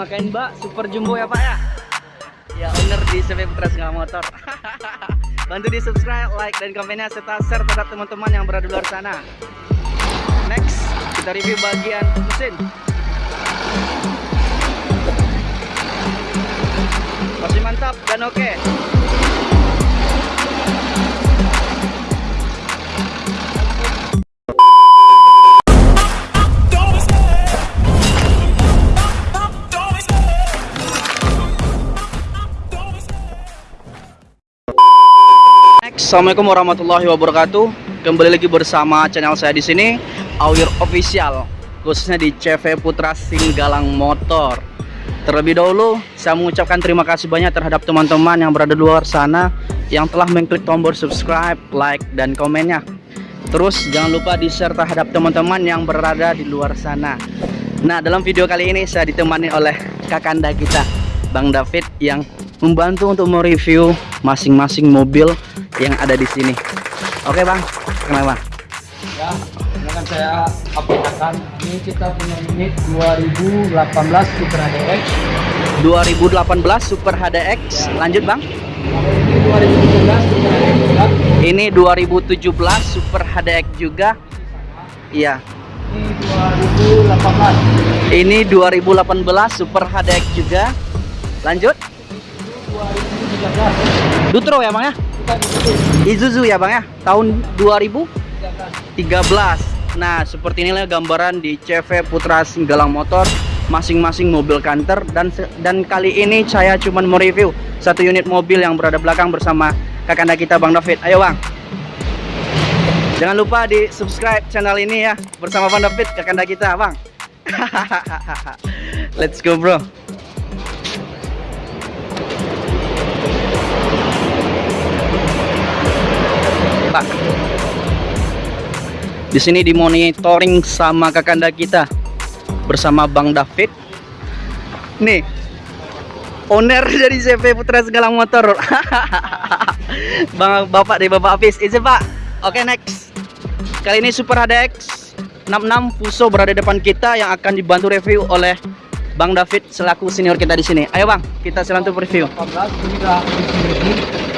pemakaian bak super jumbo ya pak ya? Ya owner di CV Putra Segala Motor. Bantu di subscribe like dan komennya serta share terhadap teman-teman yang berada di luar sana. Next kita review bagian mesin. Masih mantap dan oke. okay. Assalamualaikum warahmatullahi wabarakatuh. Kembali lagi bersama channel saya di sini, Awir Official, khususnya di CV Putra Singgalang Motor. Terlebih dahulu, saya mengucapkan terima kasih banyak terhadap teman-teman yang berada di luar sana yang telah mengklik tombol subscribe, like, dan komennya. Terus jangan lupa di-share terhadap teman-teman yang berada di luar sana. Nah, dalam video kali ini saya ditemani oleh kakanda kita, Bang David yang membantu untuk mereview masing-masing mobil yang ada di sini. Oke bang, kenapa? Ya, silakan saya aplikasikan. Ini kita punya unit 2018 Super HDX. 2018 Super HDX. Ya. Lanjut bang. ini 2017 Super HDX juga. Ini 2017 Super HDX juga. Iya. Ini 2018. Ini 2018 Super HDX juga. Lanjut. 2013. Dutro ya bang ya? Isuzu ya bang ya? Tahun 2013 nah seperti inilah gambaran di CV Putra Singgalang Motor masing-masing mobil kantor dan dan kali ini saya cuman mereview satu unit mobil yang berada belakang bersama kakanda kita Bang David. Ayo bang. Jangan lupa di subscribe channel ini ya bersama Bang David kakanda kita bang. Let's go bro Pak. Di sini dimonitoring sama kakanda kita bersama Bang David. Nih, owner dari CV Putra Segala Motor. Bang Bapak dari Bapak Apis. Izin Pak. Oke, next. Kali ini Super HDX 66 Puso berada depan kita yang akan dibantu review oleh Bang David selaku senior kita di sini. Ayo Bang, kita selanjutnya review.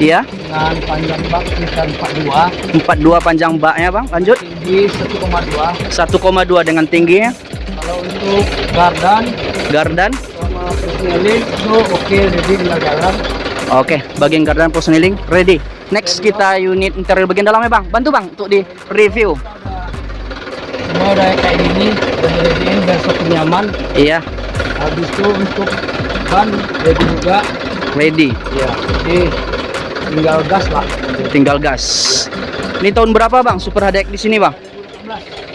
18 Iya. Dengan panjang bak sekitar 42. 42 panjang baknya Bang. Lanjut. Tinggi 1,2. 1,2 dengan tingginya. Kalau untuk gardan Gardan. sama itu oke jadi tinggal jalan. Oke, bagian gardan personeling ready. Next kita unit interior bagian dalamnya Bang. Bantu Bang untuk di review. Semua udah kayak gini, udah ready satu nyaman. Iya, Habis itu untuk ban ready juga. ready. Ya, jadi tinggal gas lah. Tinggal gas. Ini tahun berapa Bang Super HDX di sini Bang?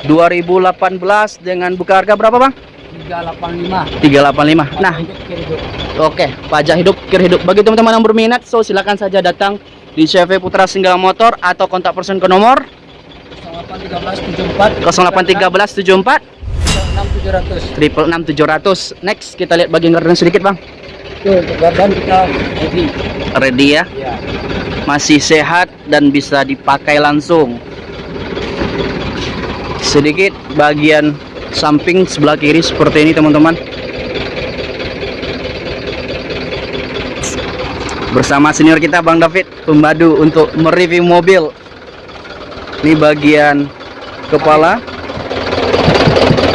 2018 dengan buka harga berapa Bang? 385. 385. Nah. Oke, pajak hidup, kir hidup. Bagi teman-teman yang berminat, so silakan saja datang di CV Putra Singgala Motor atau kontak person ke nomor 081374 081374 6700. triple 6700. Next kita lihat bagian gardan sedikit bang. Itu untuk gardan kita ready. Ready ya, Ya. Masih sehat dan bisa dipakai langsung. Sedikit bagian samping sebelah kiri seperti ini teman-teman. Bersama senior kita Bang David, pembadu untuk mereview mobil. Ini bagian kepala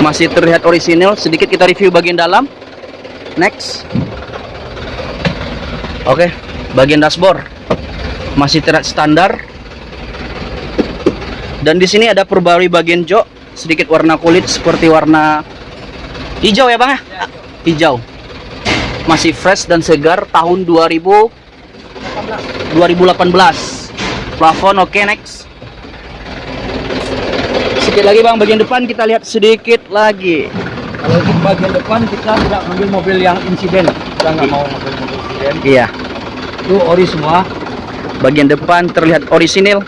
masih terlihat orisinil. Sedikit kita review bagian dalam. Next. Oke, bagian dashboard masih terlihat standar. Dan di sini ada perbarui bagian jok, sedikit warna kulit seperti warna hijau ya bang ya? Hijau. Masih fresh dan segar tahun 2000 2018. Plafon oke next. Sedikit lagi bang bagian depan kita lihat sedikit lagi. Kalau untuk bagian depan kita tidak ambil mobil yang insiden. Kita nggak mau mobil mobil insiden. Iya. Itu ori semua. Bagian depan terlihat orisinil.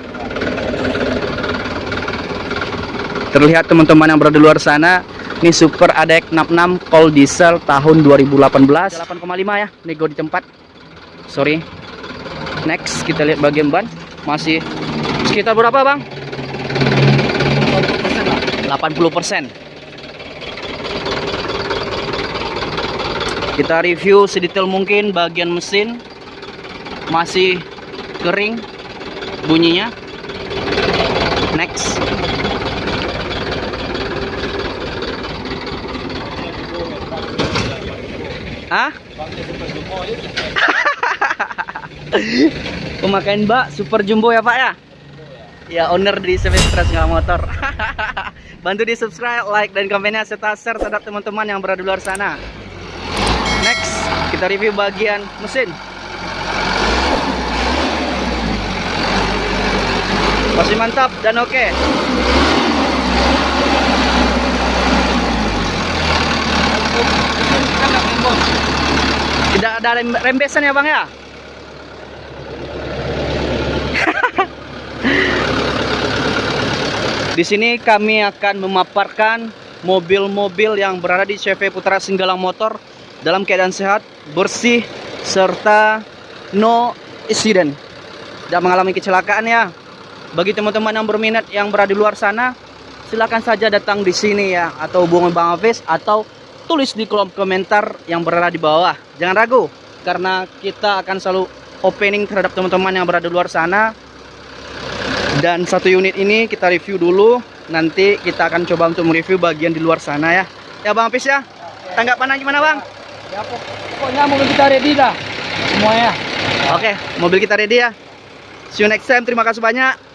Terlihat teman-teman yang berada di luar sana, ini Super ADX 66 Cold Diesel tahun 2018. 8,5 ya, nego di tempat. Sorry. Next kita lihat bagian ban masih sekitar berapa, Bang? 80%. Kita review sedetail mungkin bagian mesin masih kering bunyinya. Next. Hah? Pemakaian Mbak Super Jumbo ya Pak ya? Ya owner di Semestras nggak motor. Bantu di subscribe, like dan komennya serta share terhadap teman-teman yang berada di luar sana. Next, kita review bagian mesin. Masih mantap dan oke. Tidak ada rem- rembesan ya Bang ya? Di sini kami akan memaparkan mobil-mobil yang berada di CV Putra Singgalang Motor dalam keadaan sehat, bersih, serta no accident. Tidak mengalami kecelakaan ya. Bagi teman-teman yang berminat yang berada di luar sana, silakan saja datang di sini ya atau hubungi Bang Hafiz atau tulis di kolom komentar yang berada di bawah. Jangan ragu karena kita akan selalu opening terhadap teman-teman yang berada di luar sana. Dan satu unit ini kita review dulu nanti kita akan coba untuk mereview bagian di luar sana ya. Ya Bang Apis ya? Tanggapan gimana Bang? Ya pok- pokoknya mobil kita ready dah semuanya. oke mobil kita ready ya. See you next time terima kasih banyak